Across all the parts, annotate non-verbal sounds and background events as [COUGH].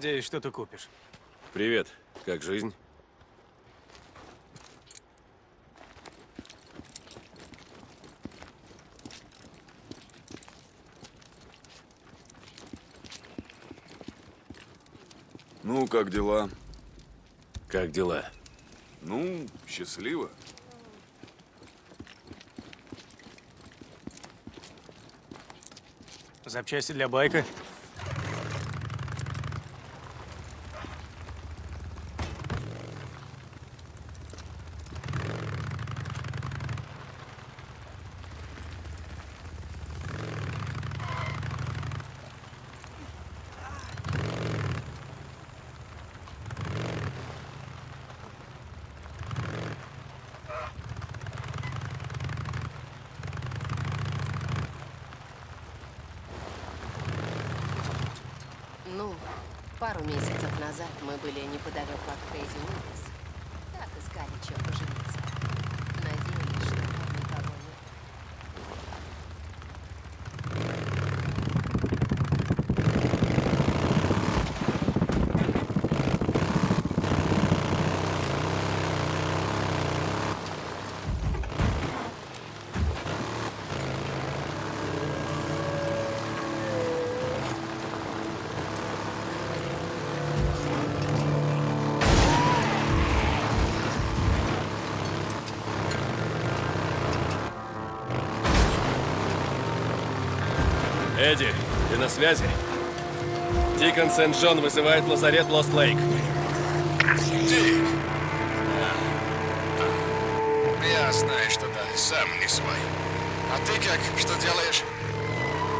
Надеюсь, что ты купишь. Привет. Как жизнь? Ну, как дела? Как дела? Ну, счастливо. Запчасти для байка. Ну, пару месяцев назад мы были неподалеку от Крейзи Эдди, ты на связи? Дикон Сент-Джон вызывает лазарет Лост-Лейк. Дик. Я знаю, что да, сам не свой. А ты как? Что делаешь?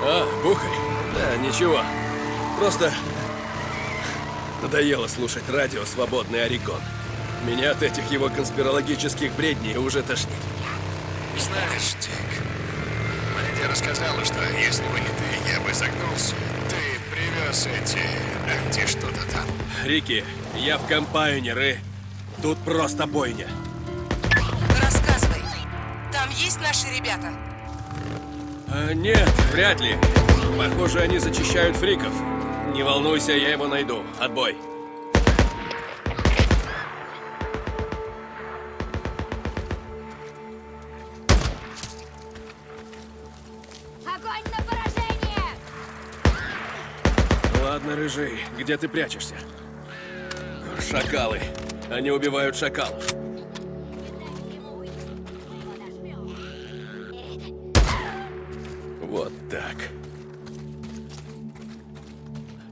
А, бухарь? Да, ничего. Просто надоело слушать радио «Свободный Орегон». Меня от этих его конспирологических бредней уже тошнит. Знаешь, Дик, Леди рассказала, что если бы не ты, я бы загнулся. Ты привез эти анти что-то там. Рики, я в Компайонер и тут просто бойня. Рассказывай. Там есть наши ребята? А, нет, вряд ли. Похоже, они зачищают фриков. Не волнуйся, я его найду. Отбой. Рыжий, где ты прячешься? Шакалы. Они убивают шакалов. Вот так.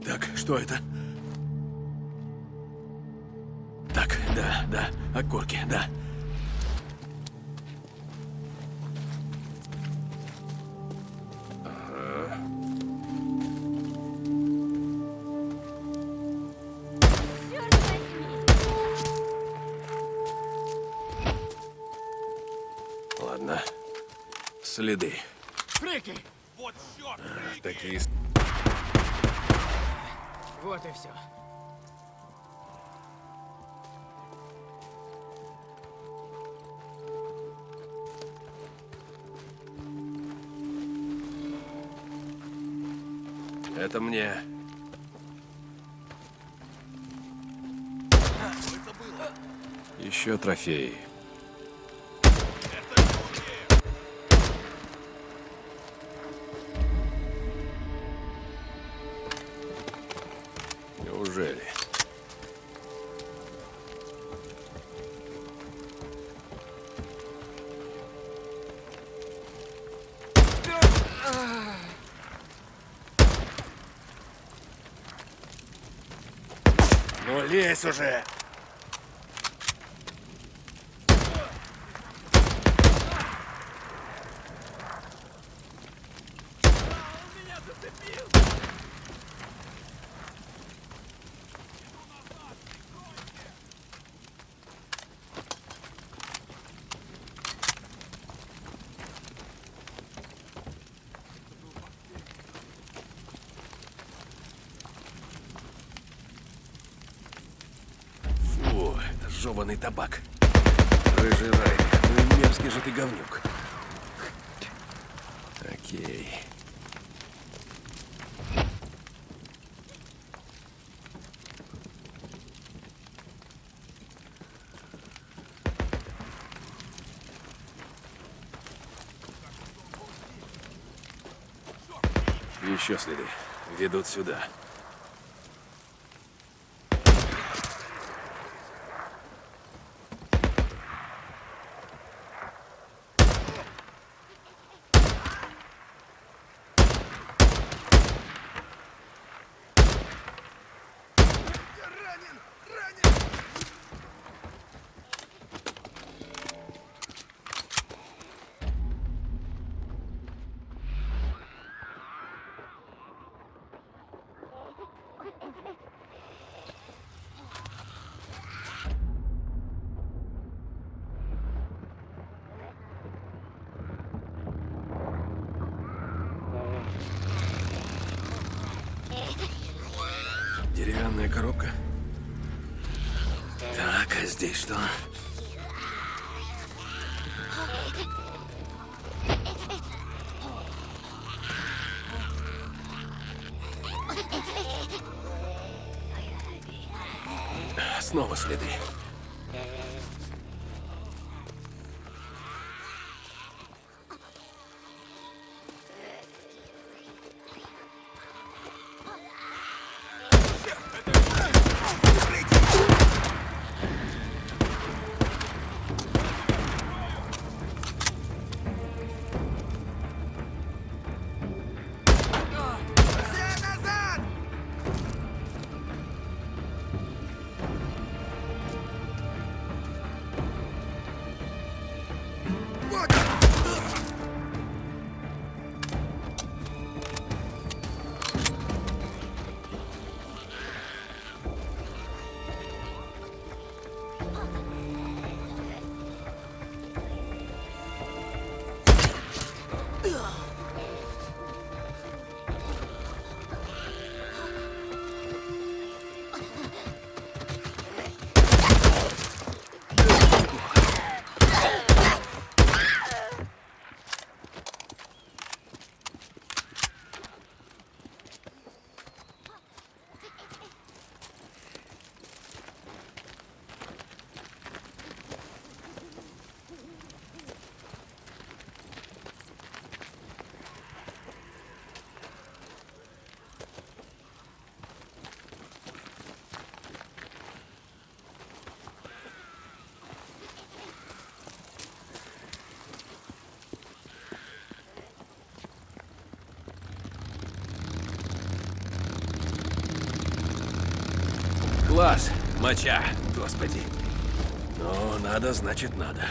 Так, что это? Так, да, да, окурки, да. Следы. Фрики! Такие... Вот и все. Это мне. Еще трофеи. Лезь уже! жеванный табак. Рыжий Райли, ну и мерзкий же ты говнюк. Окей. Еще следы ведут сюда. Следы. Класс, моча, господи. Ну, надо, значит, надо.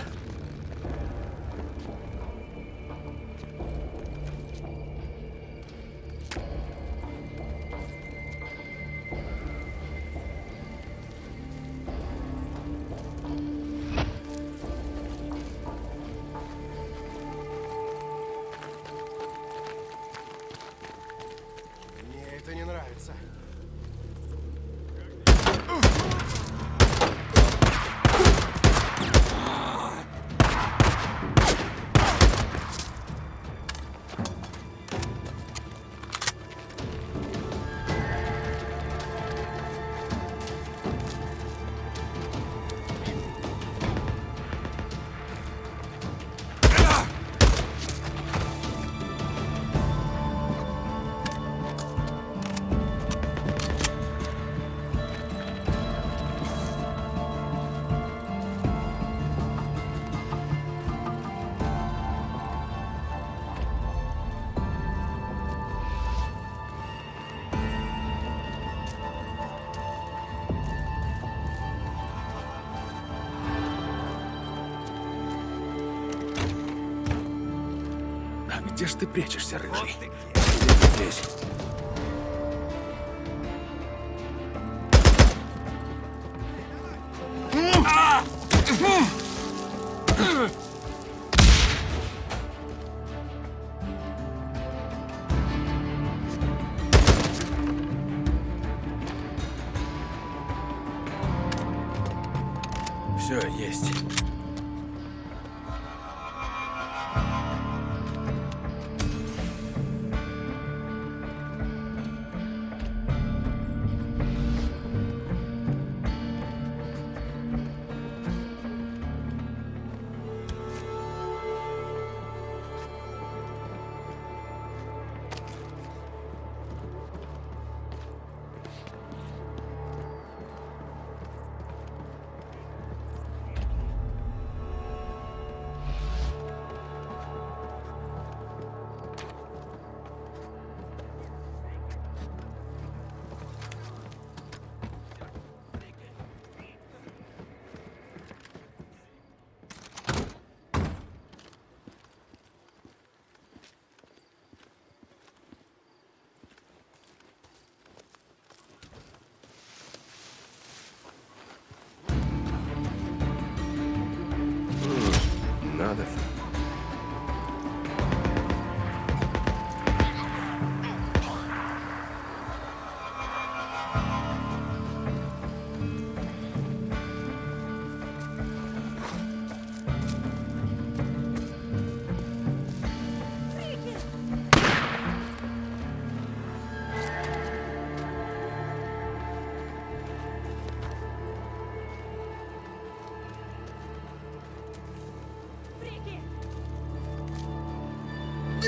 Ж ты прячешься, рыжий? Здесь. Все, есть.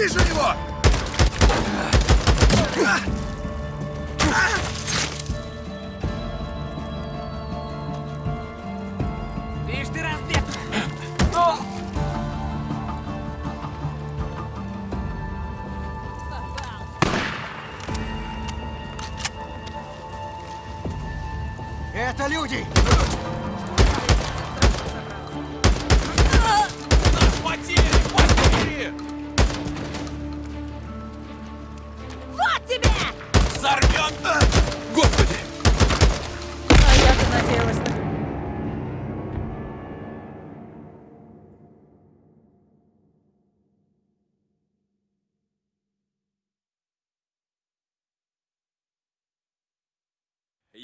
Вижу его!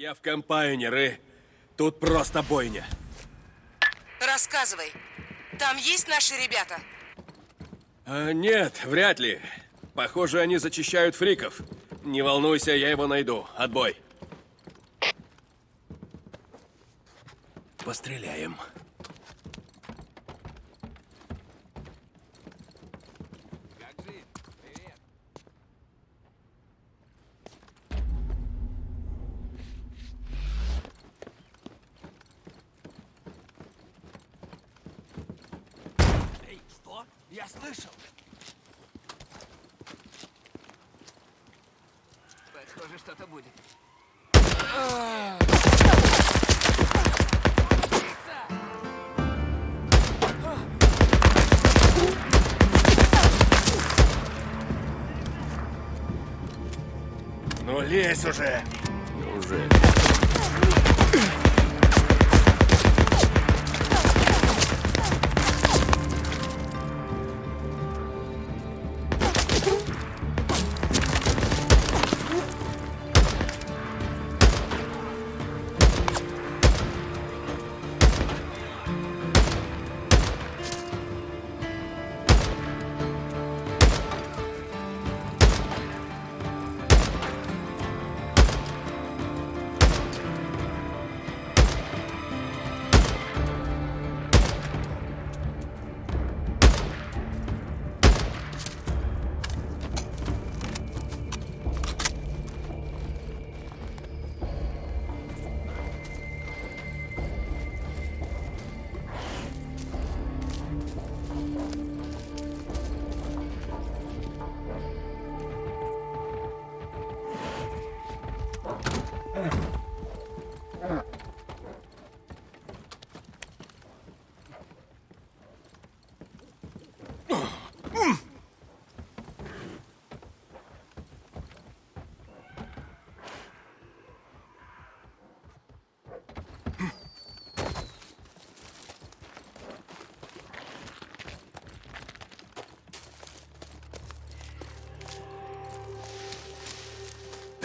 Я в Компайнер и тут просто бойня. Рассказывай. Там есть наши ребята? А, нет, вряд ли. Похоже, они зачищают фриков. Не волнуйся, я его найду. Отбой. Постреляем. Эй, лезь уже!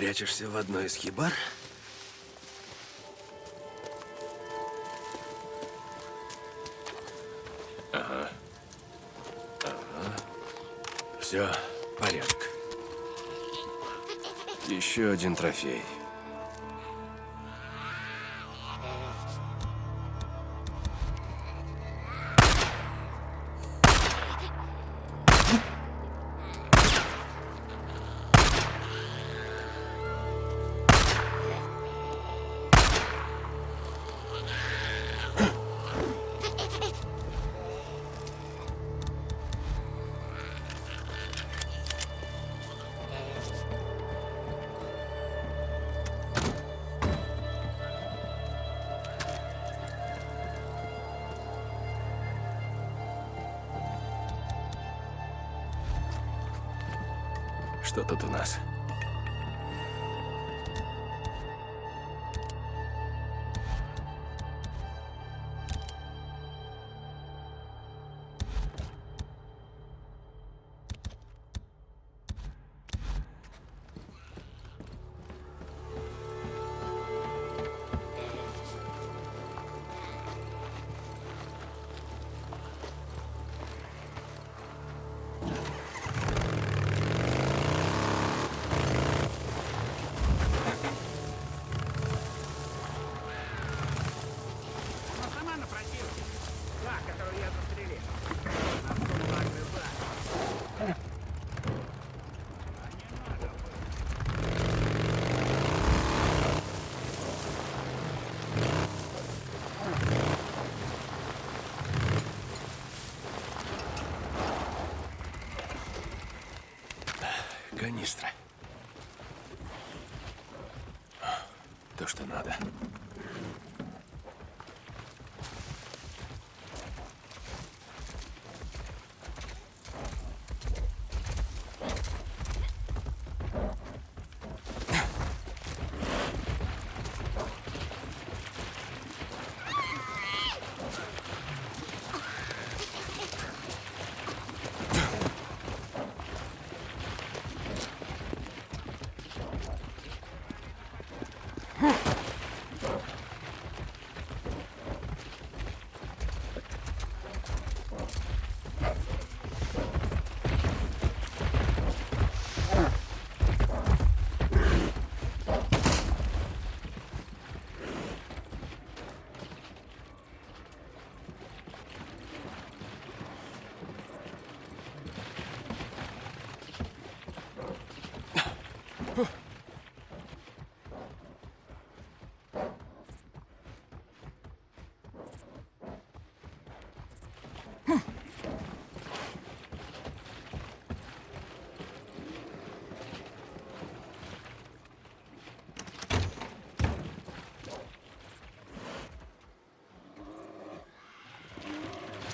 Прячешься в одной из хибар? Все, порядок. Еще один трофей.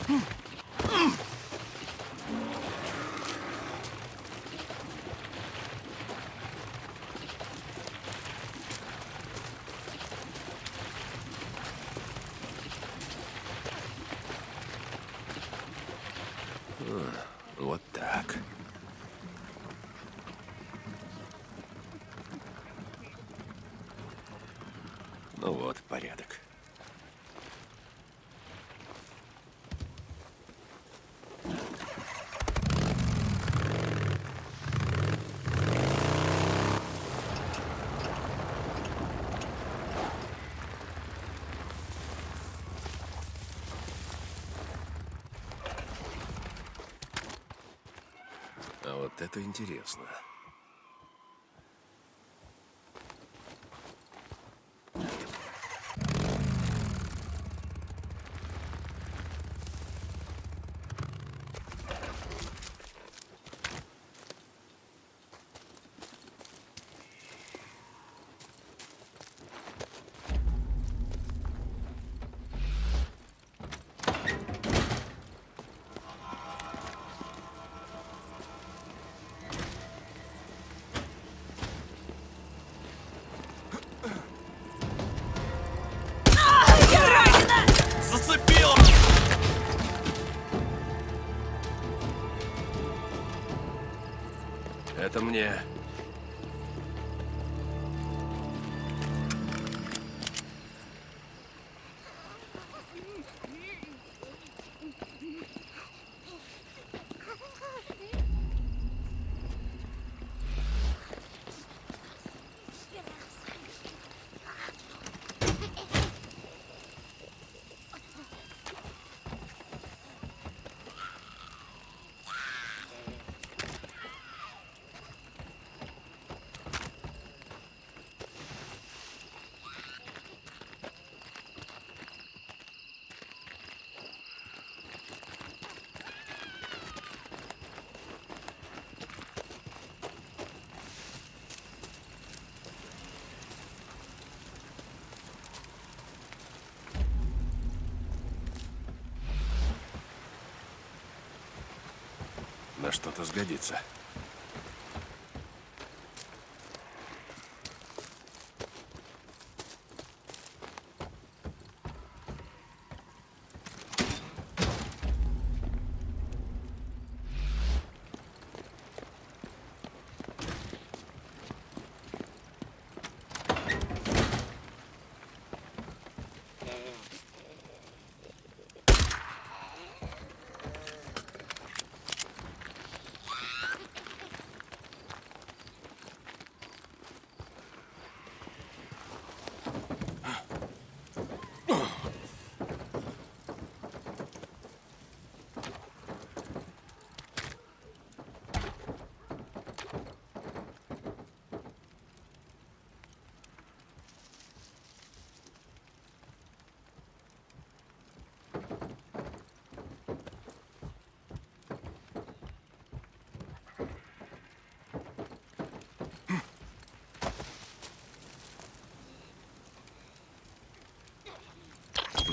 Hmm. Это интересно. Что-то сгодится.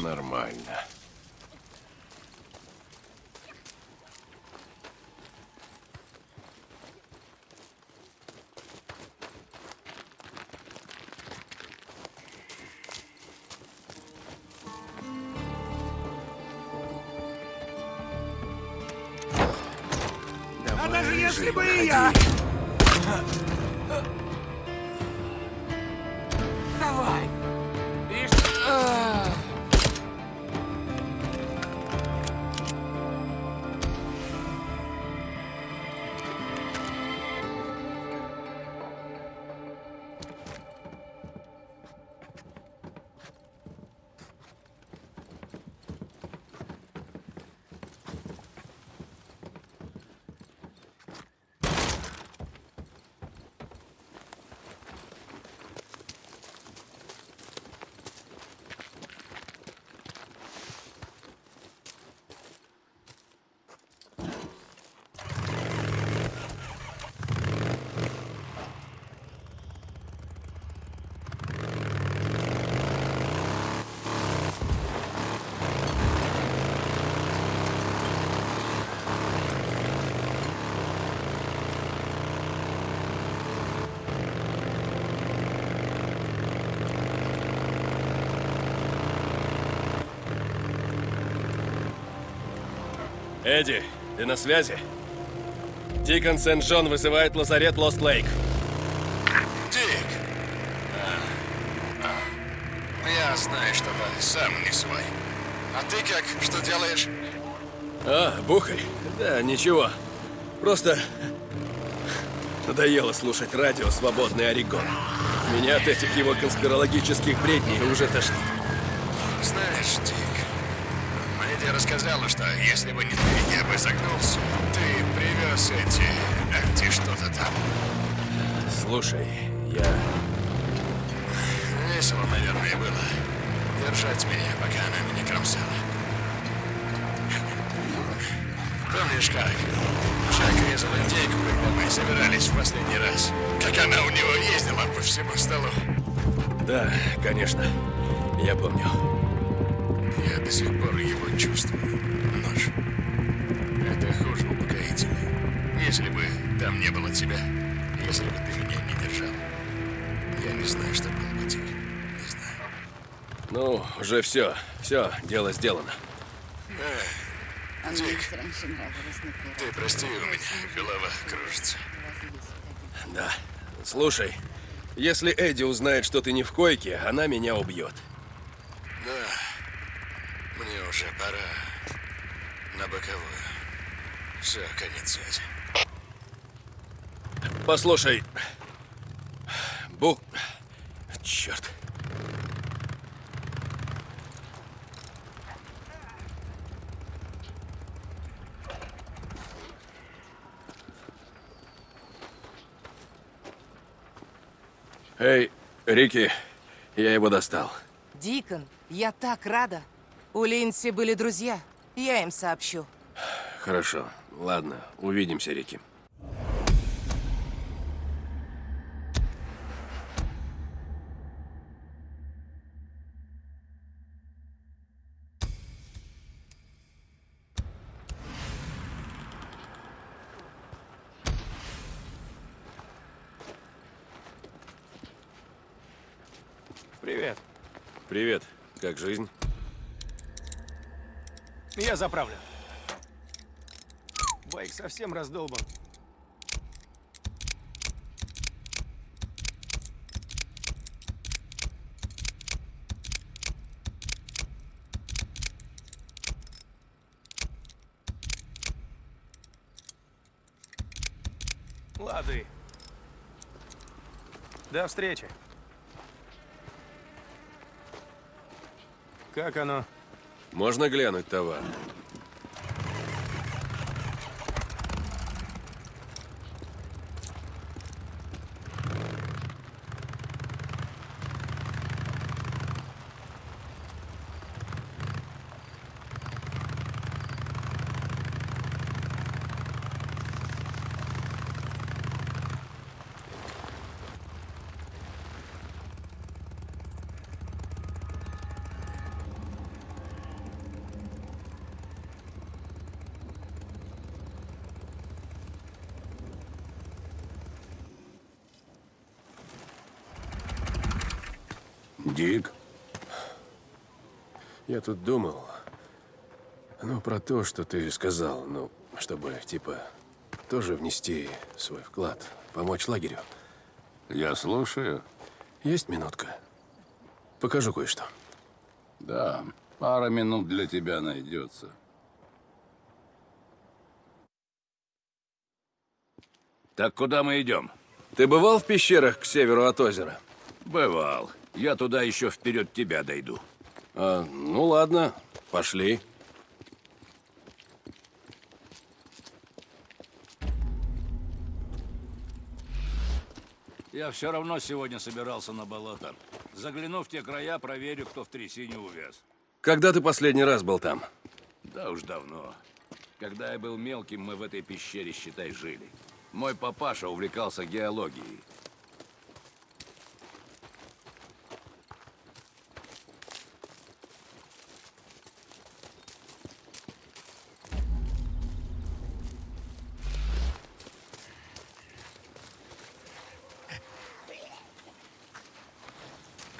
Нормально. А даже если бы и я... Эдди, ты на связи? Дикон Сент-Джон вызывает лазарет Лост Лейк. Дик. А, а. Я знаю, что ты сам не свой. А ты как? Что делаешь? А, Бухарь? Да, ничего. Просто надоело слушать радио «Свободный Орегон». Меня от этих его конспирологических бредней уже тошнит. Если бы не ты, я бы загнулся. Ты привез эти... Анти что-то там. Слушай, я... Весело, наверное, было. Держать меня, пока она меня кромсала. Помнишь как? Шаг резал индейку, когда мы собирались в последний раз. Как она у него ездила по всему столу. Да, конечно. Я помню. Я до сих пор его чувствую. Там не было тебя, если бы ты меня не держал, я не знаю, что было бы, Дик. Не знаю. Ну, уже все. Все, дело сделано. А мне Дик. Ты прости, у меня голова кружится. Да. Слушай, если Эдди узнает, что ты не в койке, она меня убьет. Да, мне уже пора на боковую. Все, конец связи. Послушай. Бу... Черт. Эй, Рики, я его достал. Дикон, я так рада. У Линси были друзья. Я им сообщу. Хорошо. Ладно, увидимся, Рики. Привет. Привет. Как жизнь? Я заправлю. Байк совсем раздолбан. Лады. До встречи. Как оно? Можно глянуть товар? Дик? Я тут думал, ну, про то, что ты сказал, ну, чтобы, типа, тоже внести свой вклад, помочь лагерю. Я слушаю. Есть минутка? Покажу кое-что. Да, пара минут для тебя найдется. Так куда мы идем? Ты бывал в пещерах к северу от озера? Бывал. Я туда еще вперед тебя дойду. А, ну ладно, пошли. Я все равно сегодня собирался на болото. Загляну в те края, проверю, кто в трясине увяз. Когда ты последний раз был там? Да уж давно. Когда я был мелким, мы в этой пещере, считай, жили. Мой папаша увлекался геологией.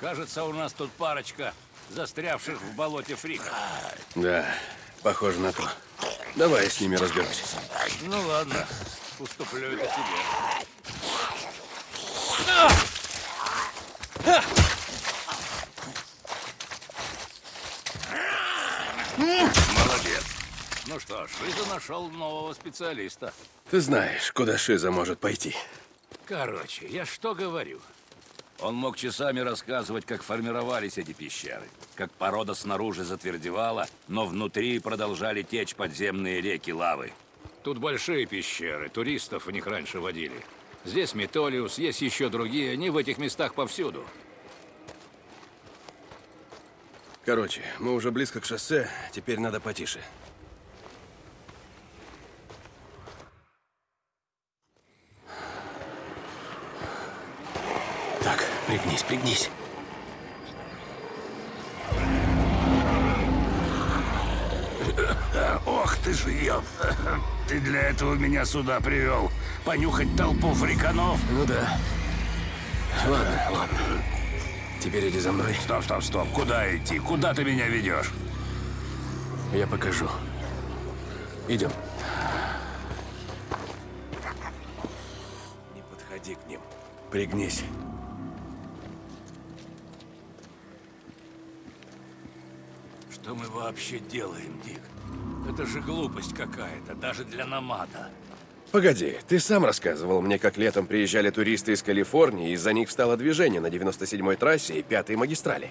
Кажется, у нас тут парочка застрявших в болоте фриков. Да, похоже на то. Давай я с ними разберусь. Ну ладно, уступлю это тебе. Молодец. Ну что Шиза нашел нового специалиста. Ты знаешь, куда Шиза может пойти. Короче, я что говорю? Он мог часами рассказывать, как формировались эти пещеры. Как порода снаружи затвердевала, но внутри продолжали течь подземные реки лавы. Тут большие пещеры, туристов в них раньше водили. Здесь Метолиус, есть еще другие, они в этих местах повсюду. Короче, мы уже близко к шоссе, теперь надо потише. Так, пригнись, пригнись. Ох ты ж ее! [LAUGHS] Ты для этого меня сюда привел. Понюхать толпу фриканов? Ну да. Ладно, ладно. Теперь иди за мной. Стоп, стоп, стоп. Куда идти? Куда ты меня ведешь? Я покажу. Идем. Не подходи к ним. Пригнись. Что мы вообще делаем, Дик? Это же глупость какая-то, даже для намада. Погоди, ты сам рассказывал мне, как летом приезжали туристы из Калифорнии, из-за них встало движение на 97-й трассе и 5-й магистрали.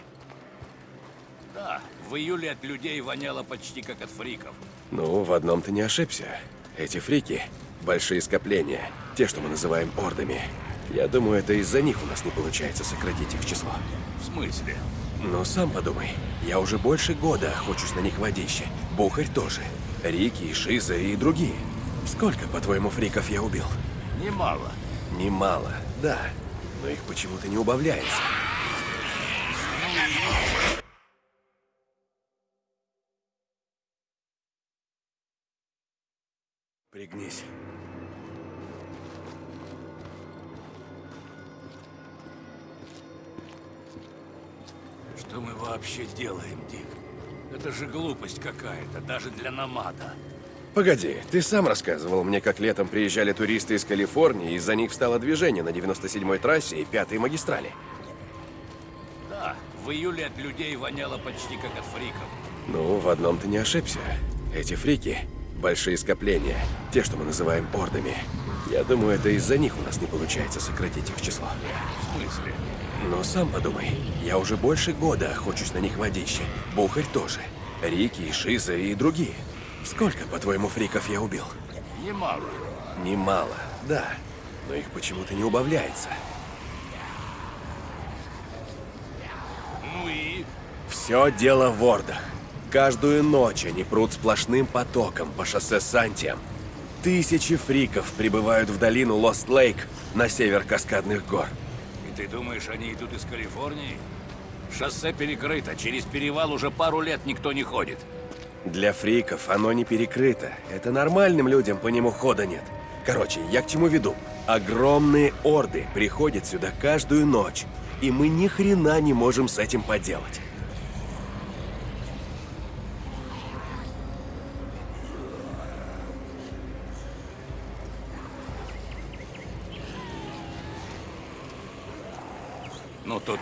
Да, в июле от людей воняло почти как от фриков. Ну, в одном ты не ошибся. Эти фрики – большие скопления, те, что мы называем ордами. Я думаю, это из-за них у нас не получается сократить их число. В смысле? Но сам подумай, я уже больше года охочусь на них водище. Бухарь тоже. Рики, Шиза и другие. Сколько, по-твоему, фриков я убил? Немало. Немало, да. Но их почему-то не убавляется. Пригнись. Что мы вообще делаем, Дик? Это же глупость какая-то, даже для намада. Погоди, ты сам рассказывал мне, как летом приезжали туристы из Калифорнии, и из-за них встало движение на 97-й трассе и 5-й магистрали. Да, в июле от людей воняло почти как от фриков. Ну, в одном ты не ошибся. Эти фрики – большие скопления, те, что мы называем ордами. Я думаю, это из-за них у нас не получается сократить их число. В смысле? Но сам подумай, я уже больше года охочусь на них водище. Бухарь тоже. Рики, Шиза и другие. Сколько, по-твоему, фриков я убил? Немало. Немало, да. Но их почему-то не убавляется. Ну и? Все дело в ордах. Каждую ночь они прут сплошным потоком по шоссе Сантиам. Тысячи фриков прибывают в долину Лост-Лейк на север Каскадных гор. Ты думаешь, они идут из Калифорнии? Шоссе перекрыто, через перевал уже пару лет никто не ходит. Для фриков оно не перекрыто. Это нормальным людям по нему хода нет. Короче, я к чему веду? Огромные орды приходят сюда каждую ночь. и мы ни хрена не можем с этим поделать.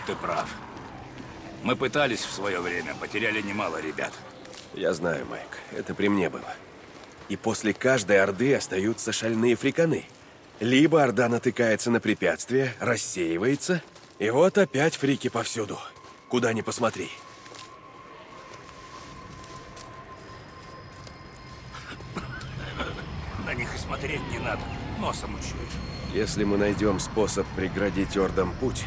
Ты прав. Мы пытались в свое время, потеряли немало ребят. Я знаю, Майк, это при мне было. И после каждой орды остаются шальные фриканы. Либо орда натыкается на препятствие, рассеивается, и вот опять фрики повсюду. Куда ни посмотри. На них и смотреть не надо, носом учуешь. Если мы найдем способ преградить ордам путь,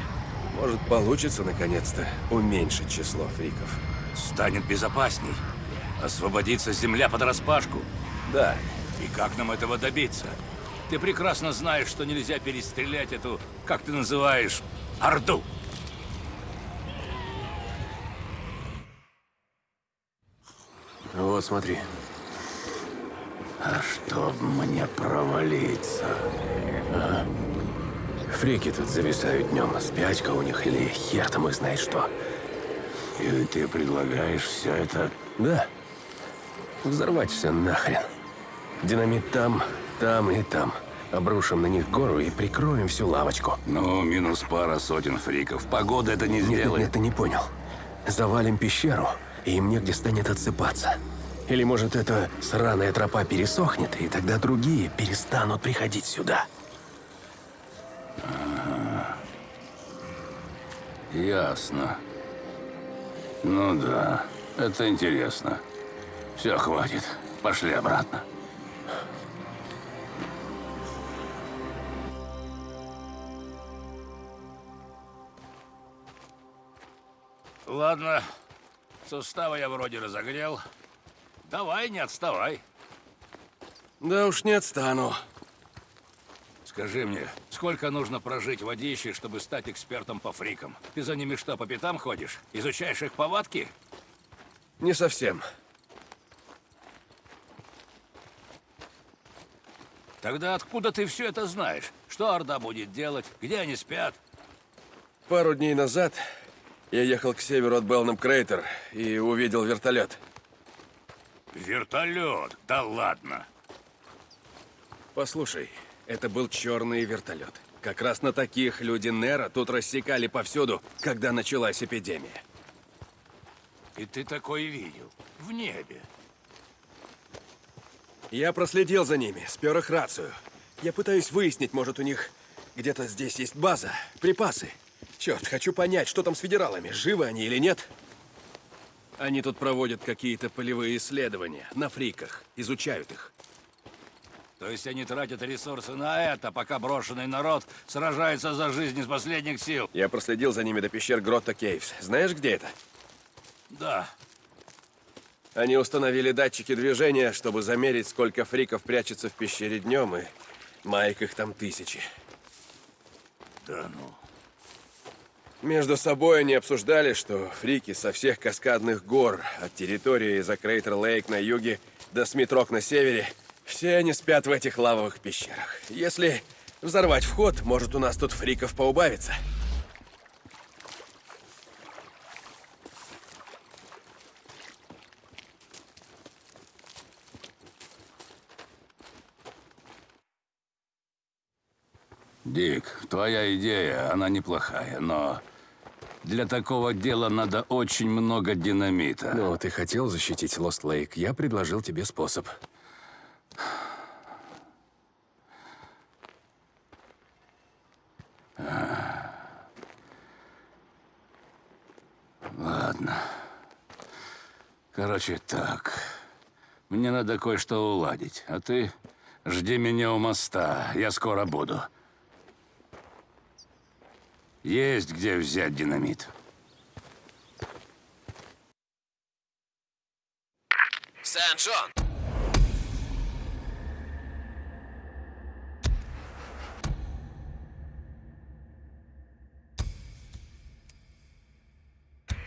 может получится наконец-то уменьшить число фриков. Станет безопасней. Освободится земля под распашку. Да, И как нам этого добиться? Ты прекрасно знаешь, что нельзя перестрелять эту, как ты называешь, Орду. вот смотри. А чтоб мне провалиться. А? Фрики тут зависают днем. Спячка у них или хер там их знает что. И ты предлагаешь все это... Да. Взорвать все нахрен. Динамит там, там и там. Обрушим на них гору и прикроем всю лавочку. Ну, минус пара сотен фриков. Погода это не Нет, нет, сделает. нет, ты не понял. Завалим пещеру, и им негде станет отсыпаться. Или, может, эта сраная тропа пересохнет, и тогда другие перестанут приходить сюда. Ясно. Ну да, это интересно. Все, хватит. Пошли обратно. Ладно, суставы я вроде разогрел. Давай, не отставай. Да уж не отстану. Скажи мне, сколько нужно прожить водищей, чтобы стать экспертом по фрикам? Ты за ними что, по пятам ходишь? Изучаешь их повадки? Не совсем. Тогда откуда ты все это знаешь? Что Орда будет делать? Где они спят? Пару дней назад я ехал к северу от Белнам Крейтер и увидел вертолет. Вертолет? Да ладно. Послушай, это был черный вертолет. Как раз на таких люди Нера тут рассекали повсюду, когда началась эпидемия. И ты такой видел? В небе. Я проследил за ними, спер их рацию. Я пытаюсь выяснить, может, у них где-то здесь есть база, припасы. Черт, хочу понять, что там с федералами, живы они или нет. Они тут проводят какие-то полевые исследования на фриках, изучают их. То есть они тратят ресурсы на это, пока брошенный народ сражается за жизнь из последних сил? Я проследил за ними до пещер Гротта Кейвс. Знаешь, где это? Да. Они установили датчики движения, чтобы замерить, сколько фриков прячется в пещере днем, и Майк их там тысячи. Да ну. Между собой они обсуждали, что фрики со всех каскадных гор, от территории за Крейтер Лейк на юге до Смитрок на севере, все они спят в этих лавовых пещерах. Если взорвать вход, может у нас тут фриков поубавится. Дик, твоя идея, она неплохая, но для такого дела надо очень много динамита. Ну, ты хотел защитить Лост Лейк, я предложил тебе способ. Ладно. Короче, так. Мне надо кое-что уладить, а ты жди меня у моста, я скоро буду. Есть где взять динамит. Сен-Джон!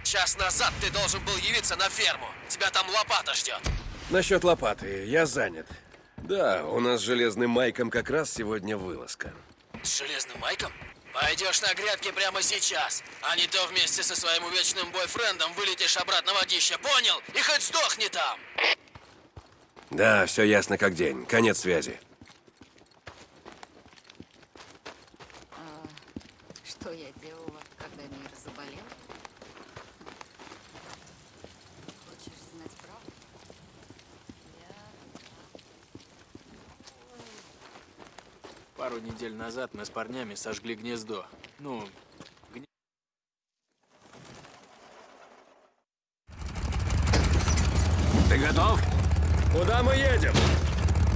Час назад ты должен был явиться на ферму. Тебя там лопата ждет. Насчет лопаты, я занят. Да, у нас с Железным Майком как раз сегодня вылазка. С железным майком? Пойдешь на грядки прямо сейчас, а не то вместе со своим увечным бойфрендом вылетишь обратно в водище, понял? И хоть сдохни там! Да, все ясно как день. Конец связи. Что я делала, когда мир заболел? Хочешь знать правду? Пару недель назад мы с парнями сожгли гнездо. Ну, Ты готов? Куда мы едем?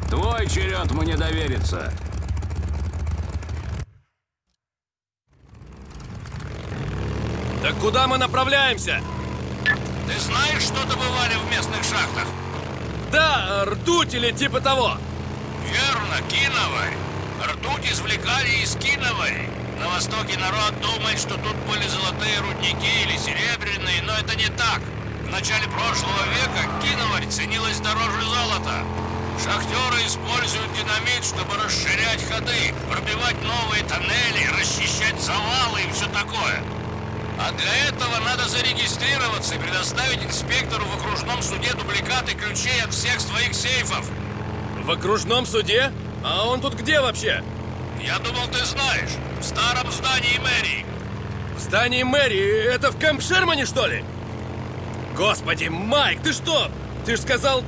Твой черед мне довериться. Так куда мы направляемся? Ты знаешь, что добывали в местных шахтах? Да, ртуть или типа того. Верно, киноварь. Ртуть извлекали из киновари. На Востоке народ думает, что тут были золотые рудники или серебряные, но это не так. В начале прошлого века киноварь ценилась дороже золота. Шахтеры используют динамит, чтобы расширять ходы, пробивать новые тоннели, расчищать завалы и все такое. А для этого надо зарегистрироваться и предоставить инспектору в окружном суде дубликаты ключей от всех своих сейфов. В окружном суде? А он тут где вообще? Я думал, ты знаешь. В старом здании мэрии. В здании мэрии? Это в Кэмп Шермане, что ли? Господи, Майк, ты что? Ты ж сказал...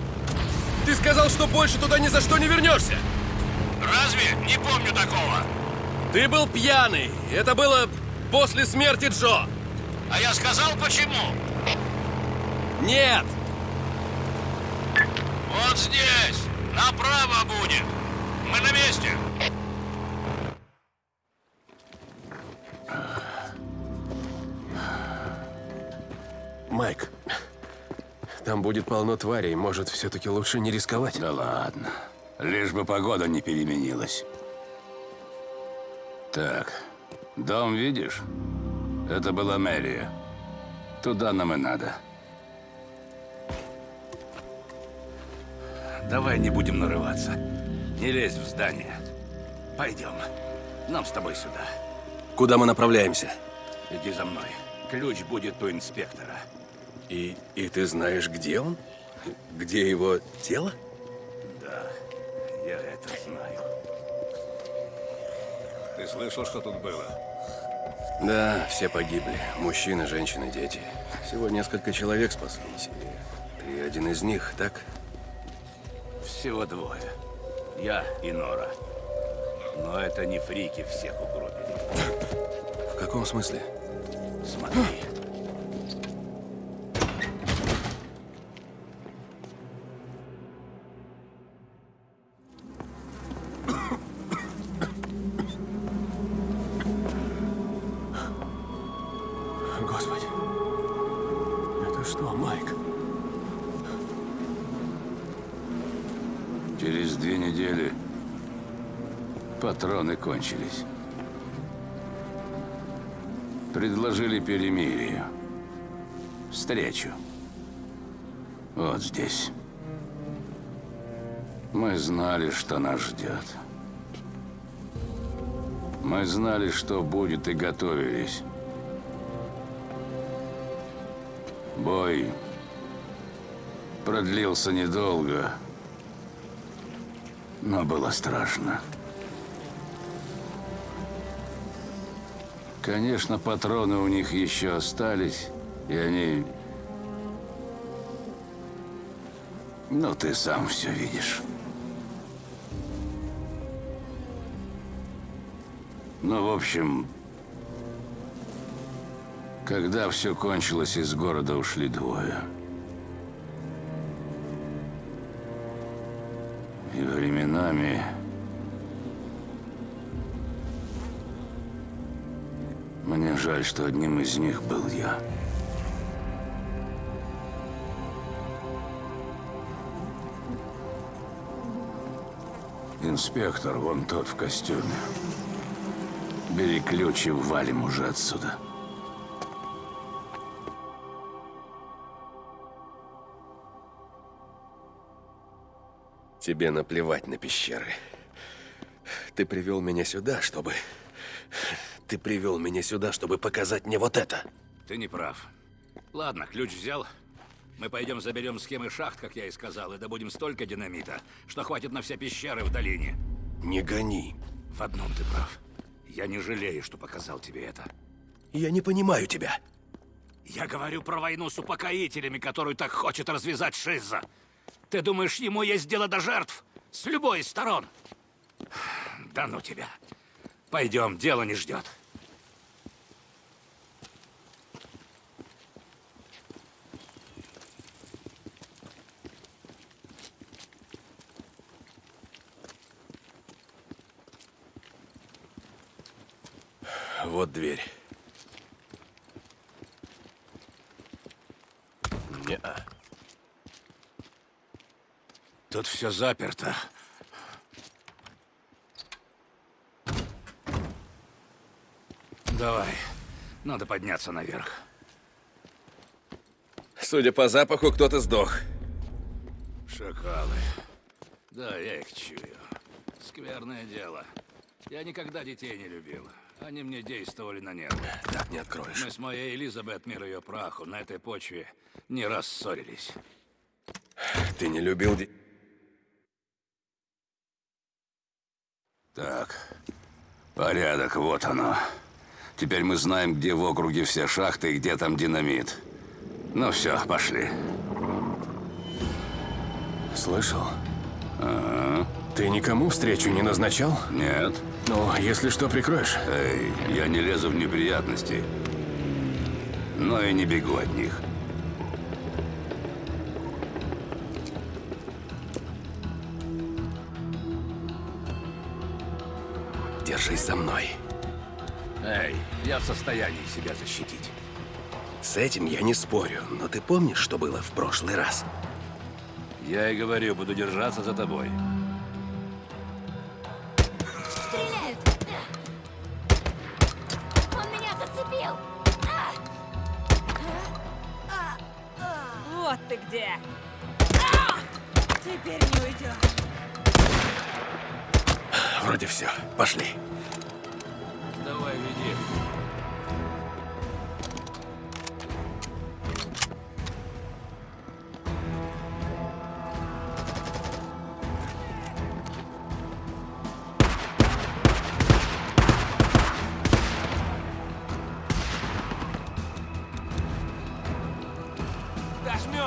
Ты сказал, что больше туда ни за что не вернешься. Разве? Не помню такого. Ты был пьяный. Это было после смерти Джо. А я сказал, почему? Нет. Вот здесь. Направо будет. Мы на месте. Майк, там будет полно тварей. Может, все-таки лучше не рисковать? Да ладно. Лишь бы погода не переменилась. Так, дом видишь? Это была мэрия. Туда нам и надо. Давай не будем нарываться. Не лезь в здание. Пойдем. Нам с тобой сюда. Куда мы направляемся? Иди за мной. Ключ будет у инспектора. И, и ты знаешь, где он? Где его тело? Да, я это знаю. Ты слышал, что тут было? Да, все погибли. Мужчины, женщины, дети. Всего несколько человек спаслись. И ты один из них, так? Всего двое. Я и Нора. Но это не фрики всех угробили. В каком смысле? Смотри. Кончились. Предложили перемирие. Встречу. Вот здесь. Мы знали, что нас ждет. Мы знали, что будет, и готовились. Бой продлился недолго, но было страшно. Конечно, патроны у них еще остались, и они... Ну, ты сам все видишь. Ну, в общем, когда все кончилось, из города ушли двое. Мне жаль, что одним из них был я. Инспектор, вон тот в костюме. Бери ключ и валим уже отсюда. Тебе наплевать на пещеры. Ты привел меня сюда, чтобы... ты привел меня сюда, чтобы показать мне вот это? Ты не прав. Ладно, ключ взял. Мы пойдем заберем схемы шахт, как я и сказал, и добудем столько динамита, что хватит на все пещеры в долине. Не гони. В одном ты прав. Я не жалею, что показал тебе это. Я не понимаю тебя. Я говорю про войну с упокоителями, которую так хочет развязать Шиза. Ты думаешь, ему есть дело до жертв? С любой из сторон? [SIGHS] Да ну тебя. Пойдем, дело не ждет. Вот дверь. Не-а. Тут все заперто. Давай. Надо подняться наверх. Судя по запаху, кто-то сдох. Шакалы. Да, я их чую. Скверное дело. Я никогда детей не любил. Они мне действовали на нервы. Так не откроешь. Мы с моей Элизабет, мир ее праху, на этой почве не раз ссорились. Ты не любил. Так, порядок, вот оно. Теперь мы знаем, где в округе все шахты и где там динамит. Ну все, пошли. Слышал? Ага. Ты никому встречу не назначал? Нет. Ну, если что, прикроешь. Эй, я не лезу в неприятности. Но и не бегу от них. Держись за мной. Эй, я в состоянии себя защитить. С этим я не спорю, но ты помнишь, что было в прошлый раз? Я и говорю, буду держаться за тобой. Ты где! Теперь не уйдешь. Вроде все. Пошли.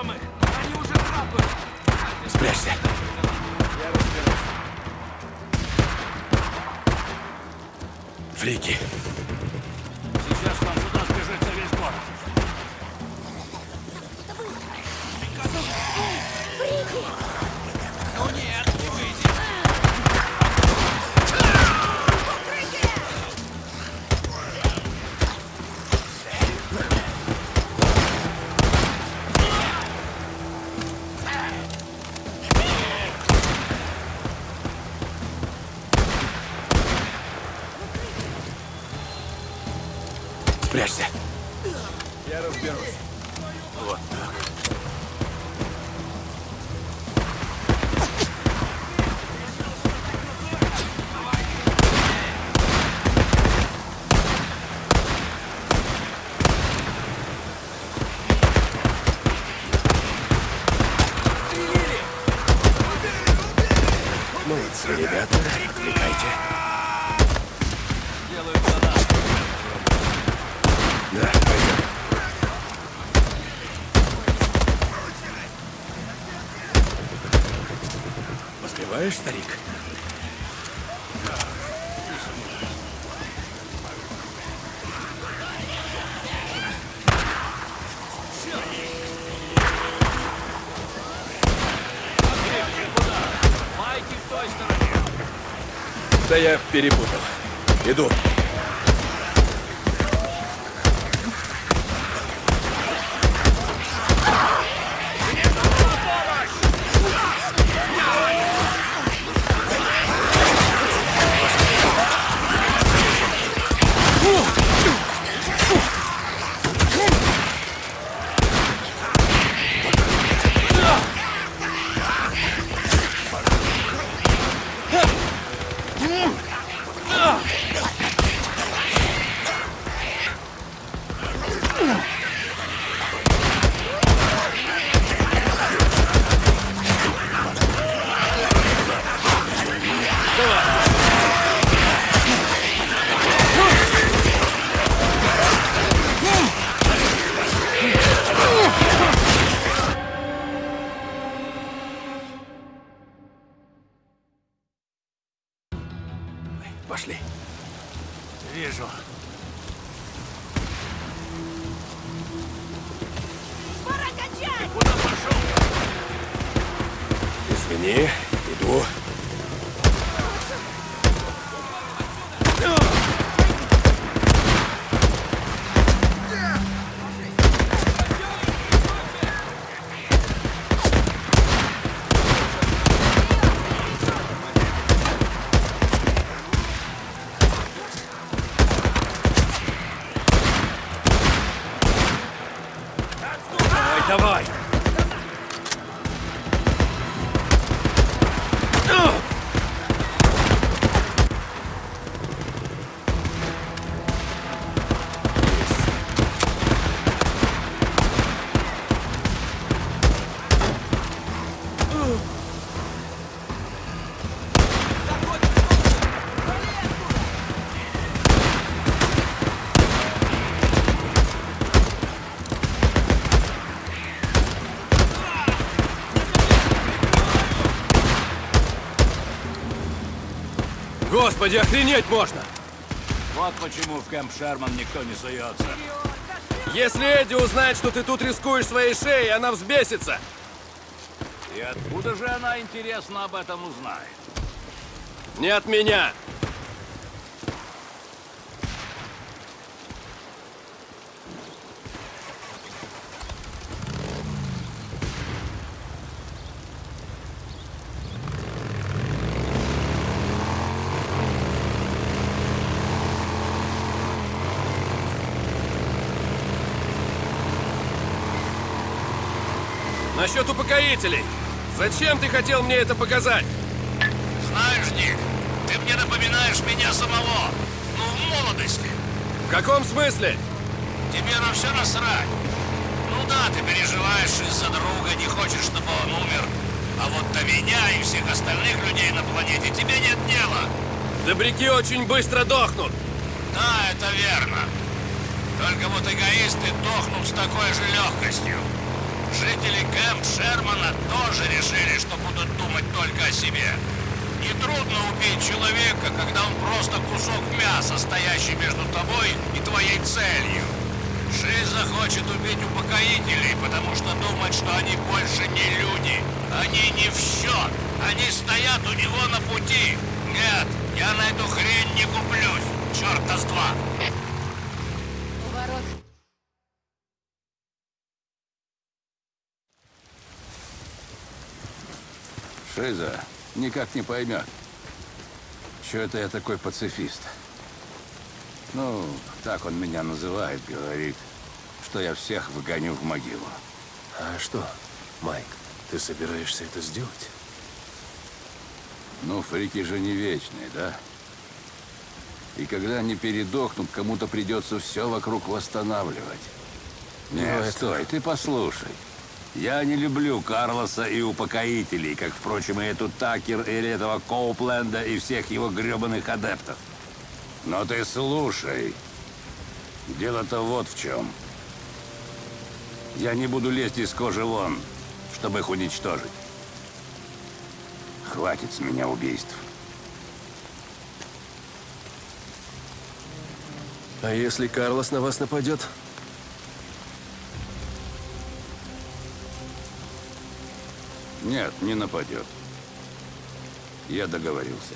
Их! Они уже трапают! Спрячься. Фрики. Сейчас Поспеваешь, старик? Да я перепутал. Иду. Господи, охренеть можно! Вот почему в Кэмп Шерман никто не суется. Если Эдди узнает, что ты тут рискуешь своей шеей, она взбесится. И откуда же она, интересно, об этом узнает? Не от меня. Насчет упокоителей. Зачем ты хотел мне это показать? Знаешь, Ник, ты мне напоминаешь меня самого. Ну, в молодости. В каком смысле? Тебе на все насрать. Ну да, ты переживаешь из-за друга, не хочешь, чтобы он умер. А вот до меня и всех остальных людей на планете тебе нет дела. Добряки очень быстро дохнут. Да, это верно. Только вот эгоисты дохнут с такой же легкостью. Жители Кэмп Шермана тоже решили, что будут думать только о себе. Нетрудно убить человека, когда он просто кусок мяса, стоящий между тобой и твоей целью. Шиза хочет убить упокоителей, потому что думает, что они больше не люди. Они не в счет. Они стоят у него на пути. Нет, я на эту хрень не куплюсь. Черта с два. Шиза никак не поймет, что это я такой пацифист. Ну, так он меня называет, говорит, что я всех выгоню в могилу. А что, Майк, ты собираешься это сделать? Ну, фрики же не вечные, да? И когда они передохнут, кому-то придется все вокруг восстанавливать. Нет, это- стой, ты послушай. Я не люблю Карлоса и упокоителей, как, впрочем, и эту Такер, или этого Коупленда, и всех его гребаных адептов. Но ты слушай. Дело-то вот в чем. Я не буду лезть из кожи вон, чтобы их уничтожить. Хватит с меня убийств. А если Карлос на вас нападет? Нет, не нападет. Я договорился.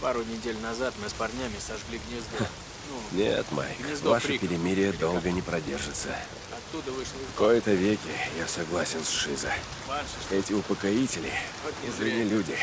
Пару недель назад мы с парнями сожгли гнездо. Ну, Нет, Майк, Гнездо ваше перемирие долго не продержится. оттуда вышел В кои-то веки я согласен с Шиза. Эти упокоители, зря люди.